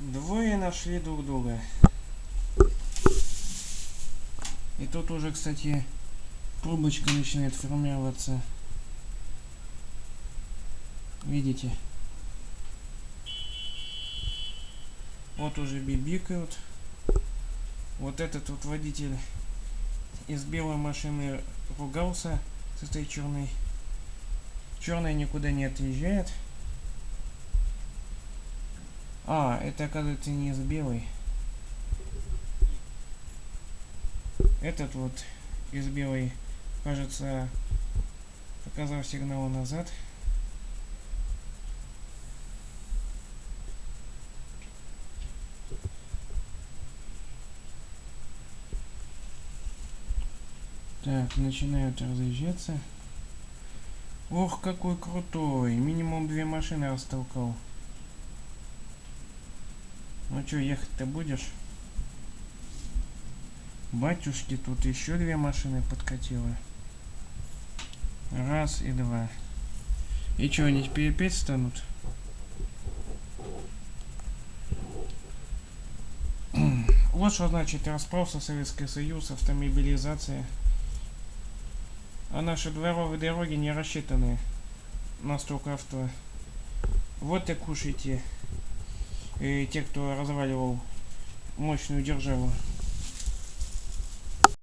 Двое нашли друг друга. И тут уже, кстати, трубочка начинает формироваться. Видите? Вот уже бибикают. Вот этот вот водитель из белой машины ругался с этой черной. Черная никуда не отъезжает. А, это оказывается не из белой. Этот вот из белой, кажется, показал сигнал назад. Так, начинают разъезжаться. Ох, какой крутой. Минимум две машины растолкал. Ну что, ехать-то будешь? Батюшки, тут еще две машины подкатило. Раз и два. И что, они теперь опять станут? Вот что значит распался Советский Союз, автомобилизация. А наши дворовые дороги не рассчитаны на столько авто. Вот и кушайте. И те, кто разваливал мощную державу.